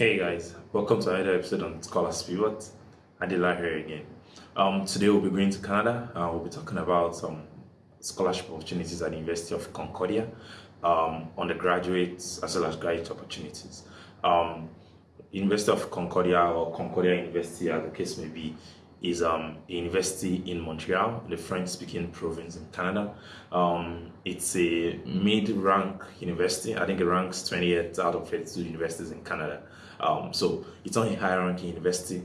Hey guys, welcome to another episode on Scholars Pivot. Adila here again. Um, today we'll be going to Canada. Uh, we'll be talking about some scholarship opportunities at the University of Concordia, um, undergraduates as well as graduate opportunities. Um, University of Concordia or Concordia University, as the case may be, is um, a university in Montreal, the French-speaking province in Canada. Um, it's a mid-rank university. I think it ranks 28th out of 32 universities in Canada. Um, so it's not a high-ranking university.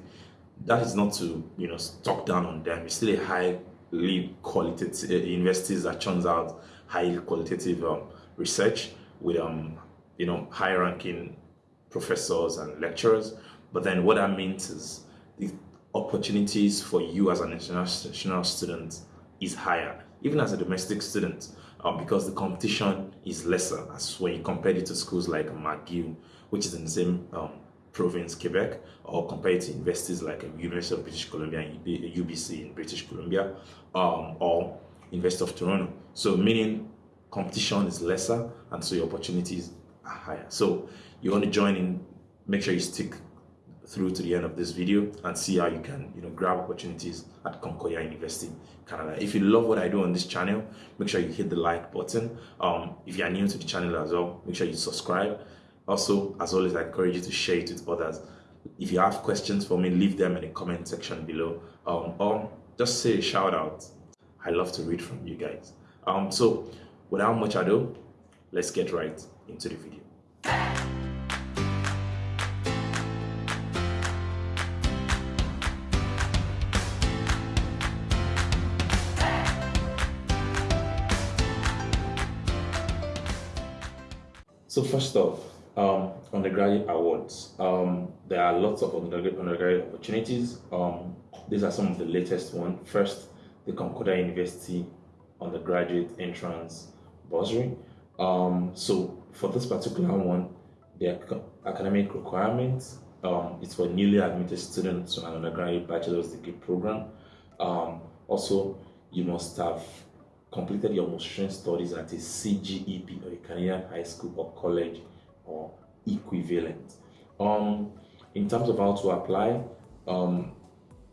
That is not to you know talk down on them. It's still a highly qualitative uh, universities that churns out highly qualitative um, research with um, you know high-ranking professors and lecturers. But then what that means is the opportunities for you as an international student is higher, even as a domestic student, um, because the competition is lesser as when you compare it to schools like McGill, which is in the same um, province, Quebec, or compared to universities like um, University of British Columbia and UBC in British Columbia, um, or University of Toronto. So meaning competition is lesser and so your opportunities are higher. So you want to join in, make sure you stick through to the end of this video and see how you can you know grab opportunities at Concordia University Canada if you love what I do on this channel make sure you hit the like button um, if you are new to the channel as well make sure you subscribe also as always I encourage you to share it with others. If you have questions for me leave them in the comment section below. Um, or just say a shout out. I love to read from you guys. Um, so without much ado let's get right into the video. So first off, undergraduate awards. Um, there are lots of undergraduate, undergraduate opportunities. Um, these are some of the latest ones. First, the Concordia University undergraduate entrance bursary. Um, so for this particular one, the academic requirements um, is for newly admitted students to an undergraduate bachelor's degree program. Um, also, you must have completed your motion studies at a CEGEP or a Canadian high school or college or equivalent. Um, in terms of how to apply, um,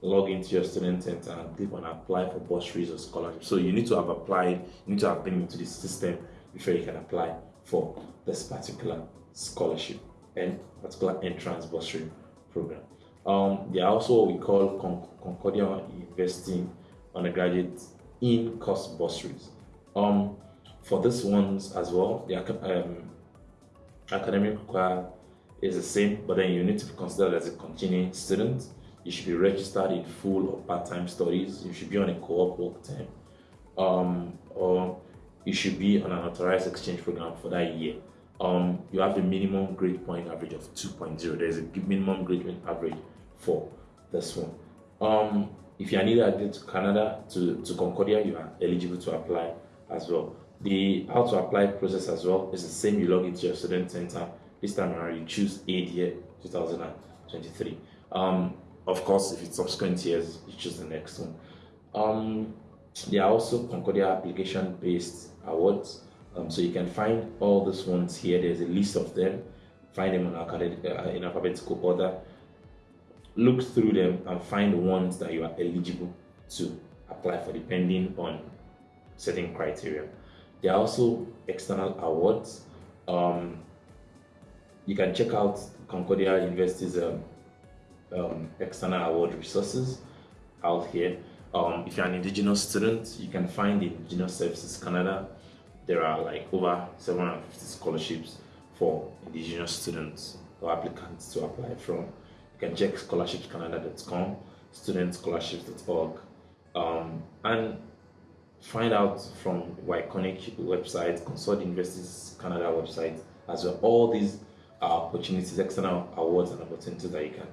log into your student center and click on apply for bursaries or scholarships. So you need to have applied, you need to have been into the system before you can apply for this particular scholarship and particular entrance bursary program. Um, there are also what we call Con Concordia Investing Undergraduate in cost bursaries. Um, for this ones as well, the um, academic require is the same, but then you need to be considered as a continuing student. You should be registered in full or part-time studies. You should be on a co-op work term, um, or you should be on an authorized exchange program for that year. Um, you have a minimum grade point average of 2.0. There's a minimum grade point average for this one. Um, if you are needed to Canada, to, to Concordia, you are eligible to apply as well. The how to apply process as well is the same. You log into your student center. This time around, you choose aid year 2023. Um, of course, if it's subsequent years, you choose the next one. Um, there are also Concordia application-based awards. Um, so you can find all these ones here. There's a list of them. Find them academic, uh, in alphabetical order look through them and find the ones that you are eligible to apply for depending on certain criteria. There are also external awards. Um, you can check out Concordia University's um, um, external award resources out here. Um, if you're an Indigenous student, you can find Indigenous Services Canada. There are like over 750 scholarships for Indigenous students or applicants to apply from You can check scholarshipscanada.com, studentscholarships.org, um, and find out from Yconic website, Consult Universities Canada website, as well. All these are opportunities, external awards and opportunities that you can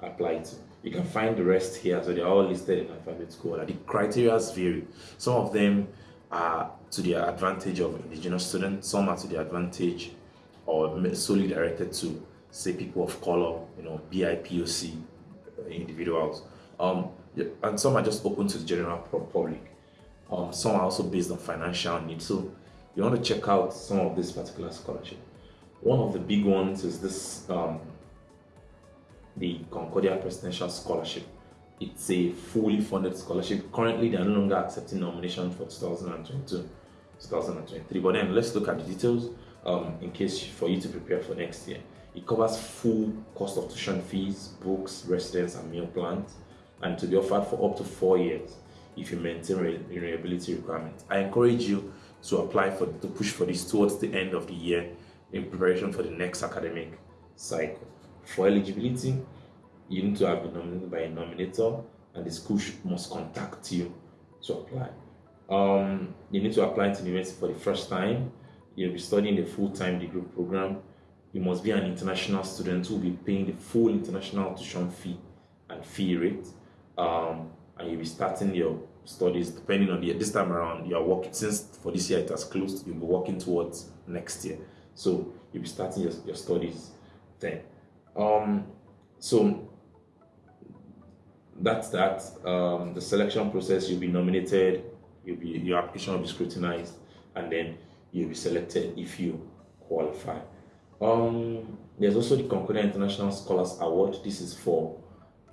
apply to. You can find the rest here, so they're all listed in alphabetical order. The criteria vary. Some of them are to the advantage of indigenous students, some are to the advantage or solely directed to say people of color, you know, BIPOC individuals. Um, and some are just open to the general public. Um, some are also based on financial needs. So you want to check out some of this particular scholarship. One of the big ones is this um, the Concordia Presidential Scholarship. It's a fully funded scholarship. Currently, they are no longer accepting nominations for 2022, 2023. But then let's look at the details um, in case for you to prepare for next year. It covers full cost of tuition fees, books, residence, and meal plans, and to be offered for up to four years if you maintain renewability requirements. I encourage you to apply for to push for this towards the end of the year in preparation for the next academic cycle. For eligibility, you need to have been nominated by a nominator, and the school must contact you to apply. Um, you need to apply to the university for the first time. You'll be studying the full-time degree program. You must be an international student who will be paying the full international tuition fee and fee rate. Um, and you'll be starting your studies depending on the. This time around, you are working since for this year it has closed, you'll be working towards next year. So you'll be starting your, your studies then. Um, so that's that. Um, the selection process, you'll be nominated, you'll be your application will be scrutinized, and then you'll be selected if you qualify. Um, there's also the Concordia International Scholars Award. This is for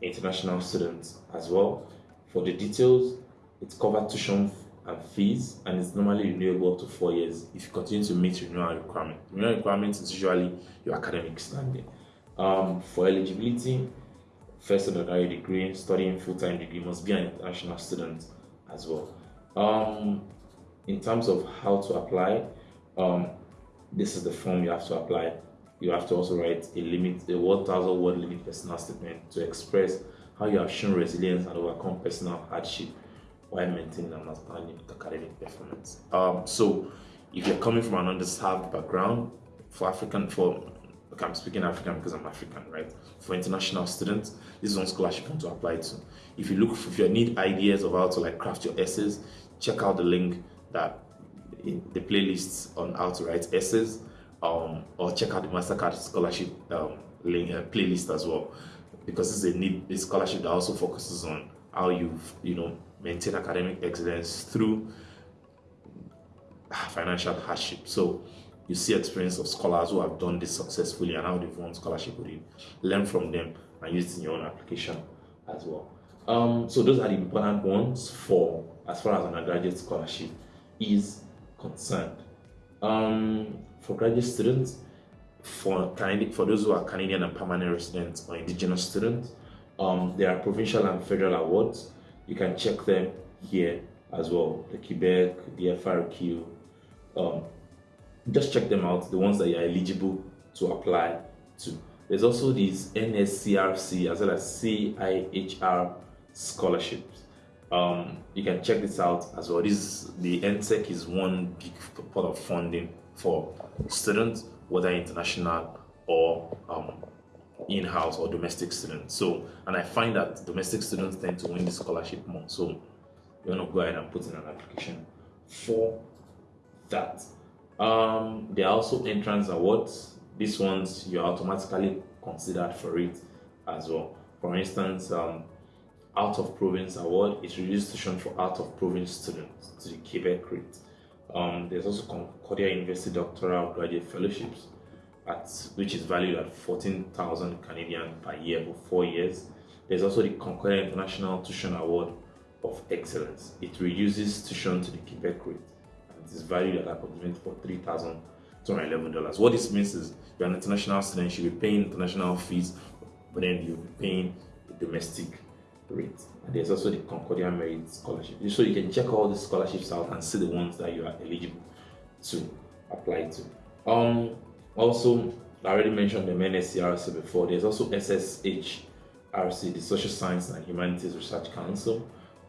international students as well. For the details, it's covered tuition and fees, and it's normally renewable up to four years if you continue to meet renewal requirement. Renewal requirements is usually your academic standing. Um, for eligibility, first undergraduate degree, studying full-time degree must be an international student as well. Um, in terms of how to apply, um, this is the form you have to apply. You have to also write a limit, a 1,000 word limit personal statement to express how you have shown resilience and overcome personal hardship while maintaining an outstanding academic performance. Um, so, if you're coming from an underserved background, for African, for okay, I'm speaking African because I'm African, right? For international students, this is one scholarship you want to apply to. If you look, if you need ideas of how to like craft your essays, check out the link that in the playlists on how to write essays, um, or check out the Mastercard scholarship um, link uh, playlist as well because it's a need a scholarship that also focuses on how you you know maintain academic excellence through financial hardship. So you see experience of scholars who have done this successfully and how they've won scholarship with you. Learn from them and use it in your own application as well. Um, so those are the important ones for as far as undergraduate scholarship is concerned. Um, for graduate students, for for those who are Canadian and permanent residents or indigenous students. Um, there are provincial and federal awards. You can check them here as well. The Quebec, the FRQ. Um, just check them out, the ones that you're eligible to apply to. There's also these NSERC as well as CIHR scholarships. Um, you can check this out as well. This the NSERC is one big pot of funding for students whether international or um, in-house or domestic students. So, and I find that domestic students tend to win the scholarship more. So, you want to go ahead and put in an application for that. Um, there are also entrance awards. These ones you're automatically considered for it as well. For instance, um, out of province award is registration for out of province students to the Quebec rate. Um, there's also Concordia University Doctoral Graduate Fellowships, at, which is valued at 14,000 Canadian per year for four years. There's also the Concordia International Tuition Award of Excellence. It reduces tuition to the Quebec rate and it is valued at approximately for $3,211. What this means is you're an international student, you'll be paying international fees, but then you'll be paying domestic rate. And there's also the Concordia Merit Scholarship. So you can check all the scholarships out and see the ones that you are eligible to apply to. Um, also, I already mentioned the NSERC before. There's also SSHRC, the Social Science and Humanities Research Council.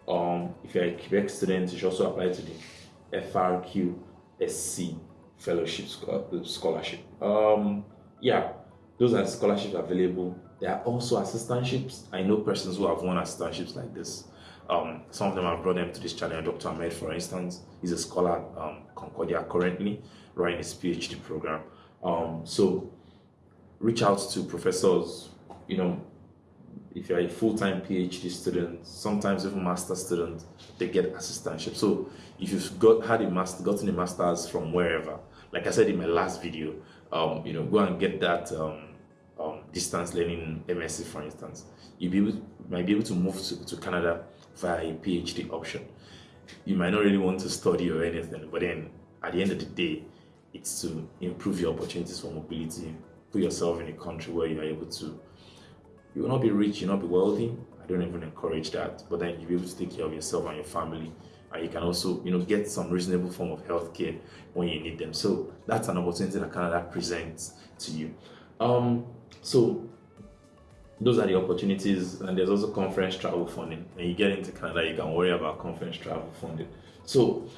Um, if you're a Quebec student, you should also apply to the FRQSC Fellowship Scholarship. Um, yeah, those are scholarships available there are also assistantships. I know persons who have won assistantships like this. Um, some of them have brought them to this channel. Dr. Ahmed, for instance, is a scholar at um, Concordia currently running his PhD program. Um, so reach out to professors, you know, if you're a full-time PhD student, sometimes even master student, they get assistantship. So if you've got had a master, gotten a master's from wherever, like I said in my last video, um, you know, go and get that um, distance learning MSc, for instance, you be able, might be able to move to, to Canada via a PhD option. You might not really want to study or anything, but then at the end of the day, it's to improve your opportunities for mobility, put yourself in a country where you are able to. You will not be rich, you'll not be wealthy. I don't even encourage that, but then you'll be able to take care of yourself and your family and you can also you know get some reasonable form of healthcare when you need them so that's an opportunity that canada presents to you um, so those are the opportunities and there's also conference travel funding. When you get into canada you can worry about conference travel funding. So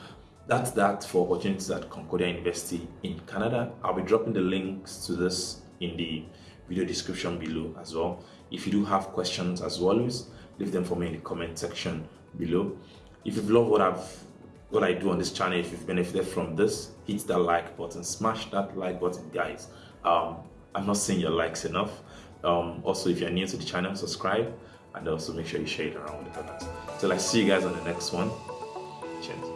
that's that for opportunities at concordia university in canada. I'll be dropping the links to this in the video description below as well. If you do have questions as always leave them for me in the comment section below. If you've loved what I've what I do on this channel, if you've benefited from this, hit that like button, smash that like button, guys. Um, I'm not seeing your likes enough. Um, also, if you're new to the channel, subscribe and also make sure you share it around with others. Till I see you guys on the next one. Cheers.